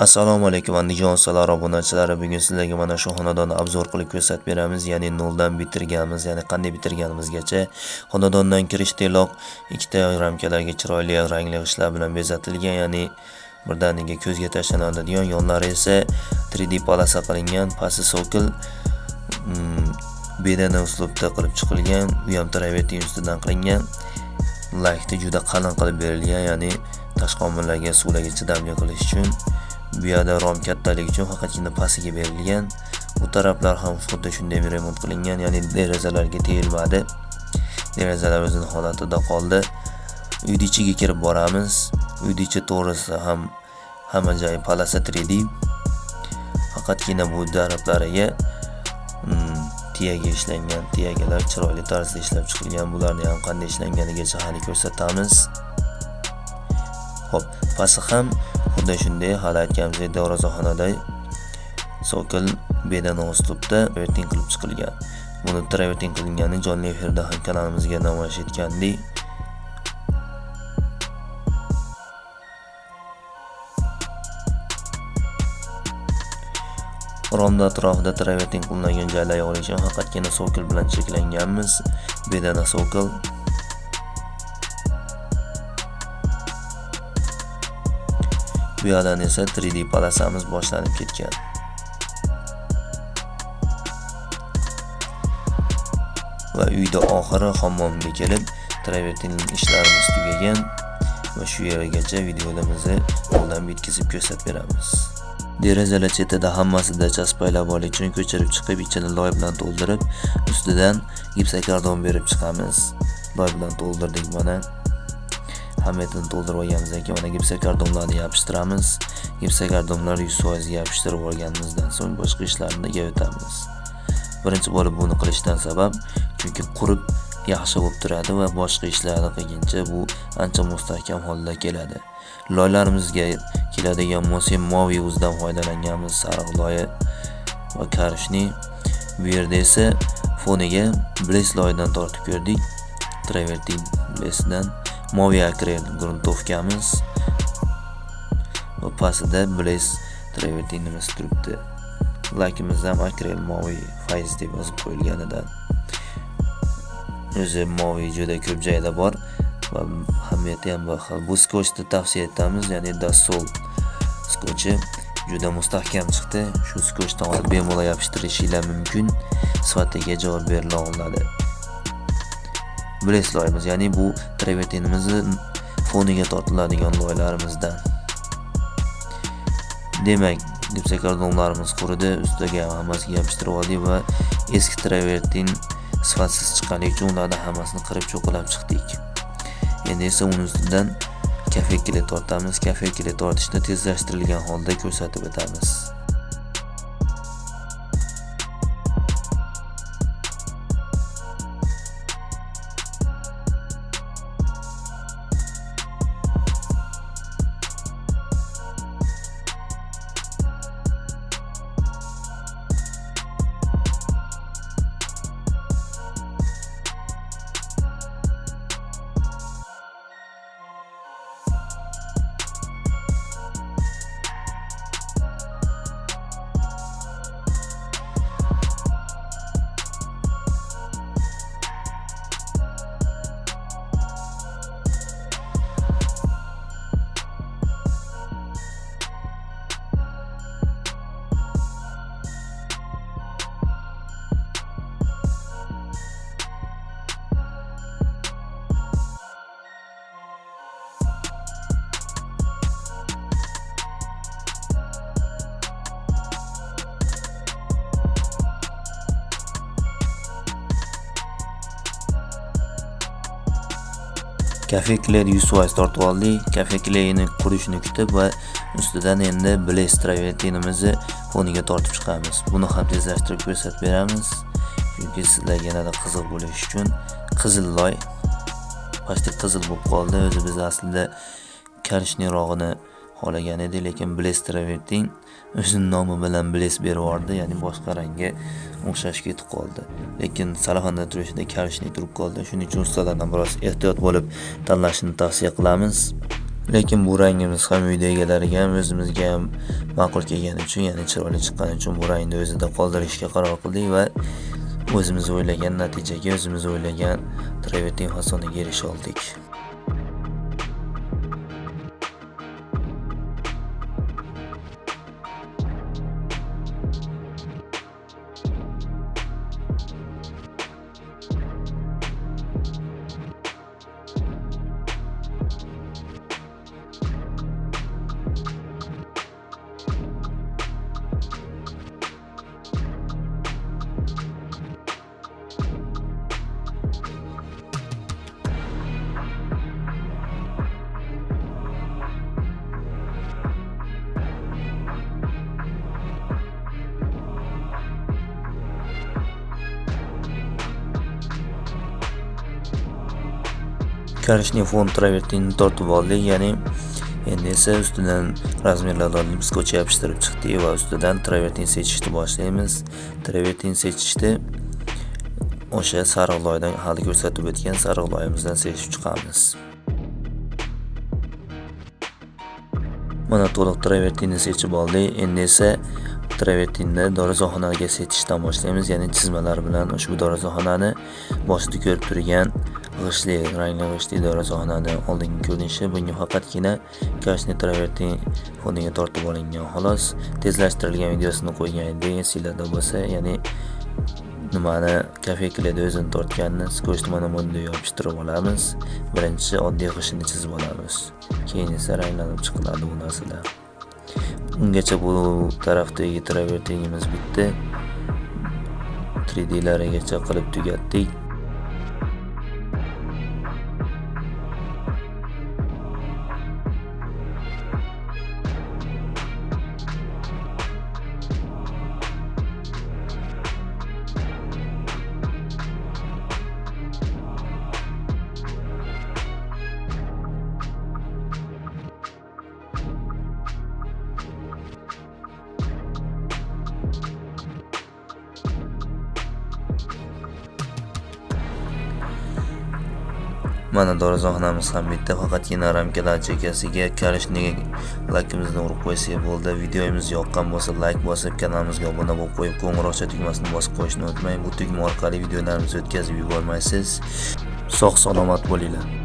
Assalomu alaykum andijon ustalar obunachilari bugun sizlarga mana shu xonadonni obzor qilib ko'rsatib beramiz. Ya'ni noldan bitirganmiz ya'ni qanday bitirganimizgacha. Xonadondan kirish teloq ikkita ramkalarga chiroyli rangli g'ishtlar bilan bezatilgan ya'ni birdaniga ko'zga tashlanadigan yonlari esa 3D polasa qilingan pasti sokil hmm, bedana uslubda qilib chiqilgan u ham travertin ustidan qilingan. Lakni juda qalin qilib berilgan ya'ni tashqi omillarga suvlarga chidamli qilish uchun bu yerda rom kattaligi uchun faqatgina pastiga berilgan. Bu taraflar ham xuddi shunday remont qilingan ya'ni derazalarga tegilmadi derazalar o'zini holatida qoldi. Uyni ichiga kirib boramiz. Uyni ichi to'g'risi ham hamma joyi palasa 3d faqatgina bu daraxtlariga hmm, tiyaga ishlangan tiyagalar chiroyli tarzda ishlab chiqilgan. Bularni ham qanday ishlanganigacha hali ko'rsatamiz. Xo'p, pasti ham xuddi shunday hali aytganimizdek darvozaxonada sokil bedana uslubda travertin qilib chiqilgan. Buni travertin qilingani jonli efirda ham kanalimizga namoyish etgandik romda atrofida travertin qilingan joylar yog'ilishi faqatgina sokil bilan cheklanganmiz. Bedana sokil. Bu yoqdan esa 3D palasamiz boshlanib ketgan. Va uyda oxiri hammomga kelib travertinning ishlarimiz tugagan va shu yergacha videolarimizni qo'ldan bitkizib ko'rsatib beramiz. Derazalar chetida hammasida chaspaylab olish uchun ko'chirib chiqib ichini loy bilan to'ldirib ustidan gipsakardon berib chiqamiz. Loy bilan to'ldirdik mana. Hammasini to'ldirib olganimizdan keyin mana gipsokardonlarni yopishtiramiz gipsokardonlar 100% yopishtirib olganimizdan so'ng boshqa ishlarni o'tamiz? Birinchi bo'lib buni qilishdan sabab chunki qurib yaxshi bo'lib turadi va boshqa ishlarni qilguncha bu ancha mustahkam holda keladi. Loylarimizga keladigan bo'lsak moviy uzdan foydalanganmiz. Sariq loyi va karishni. Bu yerda esa foniga bles loyidan tortib ko'rdik. Travertin blesdan moviy akrel gruntovkamiz va pastida blaze travertinimiz turibdi lakimiz ham akrel moviy fayz deb yozib qo'yilganidan. O'zi moviy juda ko'p joyda bor va ahamiyati ham bor. Bu skochni tavsiya etamiz ya'ni Dassault skochi juda mustahkam chiqdi. Shu skochdan olib bemalol yopishtirishinglar mumkin. Sifatiga javob berila oladi. Blaze loyimiz ya'ni bu travertinimizni foniga tortiladigan loylarimizdan demak gipsokardonlarimiz quridi ustiga hammasiga yopishtirib oldik va eski travertin sifatsiz chiqqanligi uchun ularni hammasini qirib cho'qilab chiqdik. Endi esa uni ustidan kafe kile tortamiz. Kafe kile tortishni tezlashtirilgan holda ko'rsatib o'tamiz. Kafe kler 100% tortib oldik kafe kleyni qurishni kutib va ustidan endi blaze travertinimizni foniga tortib chiqamiz. Buni ham tezlashtirib ko'rsatib beramiz. Chunki sizlarga yanada qiziq bo'lishi uchun qizil loy почти qizil bo'lib qoldi. O'zi biz aslida karishniyrog'ini xohlagan edi lekin blestraverting travertin o'zini nomi bilan bles berib yubordi ya'ni boshqa rangga o'xshash ketib qoldi. Lekin salaxonda turishida kalishnik turib qoldi. Shuning uchun ustalardan biroz ehtiyot bo'lib tanlashni tavsiya qilamiz. Lekin bu rangimiz ham uyda egalariga ham o'zimizga ham ma'qul kelgani uchun ya'ni chiroyli chiqqani uchun bu rangni o'zida qoldirishga qaror qildik va o'zimiz o'ylagan natijaga o'zimiz o'ylagan travertin fasoniga erisha oldik. Karishning fon travertinini tortib oldik ya'ni endi esa ustidan razmerlarni olib skotch yopishtirib chiqdik va ustidan travertin sechishni boshlaymiz. Travertin sechishni o'sha sariq loydan hali ko'rsatib o'tgan sariq loyimizdan sechib chiqamiz. Mana to'liq travertinni sechib oldik endi esa travertinni dorazoxonaga sechishdan boshlaymiz ya'ni chizmalar bilan ushbu dorazoxonani boshida ko'rib turgan g'ishli rangli g'ishtli dorazoxonani oldingi ko'rinishi bunga faqatgina kashni travertin foniga tortib olingan xolos tezlashtirilgan videosini qo'ygan edik sizlarda bo'lsa ya'ni nimani kafeklada o'zini tortganini skochni mana bunday yopishtirib olamiz. Birinchi oddiy g'ishini chizib olamiz. Keyin esa ranglanib chiqiladi bu narsalar. Ungacha bu tarafdagi travertinimiz bitdi. 3D larigacha qilib tugatdik. Mana dorazoxonamiz ham bitta faqatgina ramkalar chekkasiga karishni laykimizni urib qo'ysak bo'ldi. Videomiz yoqqan bo'lsa layk bosib kanalimizga obuna bo'lib qo'yib qo'ng'iroqcha tugmasini bosib qo'yishni unutmang. Bu tugma orqali videolarimizni o'tkazib yubormaysiz. Sog' salomat bo'linglar.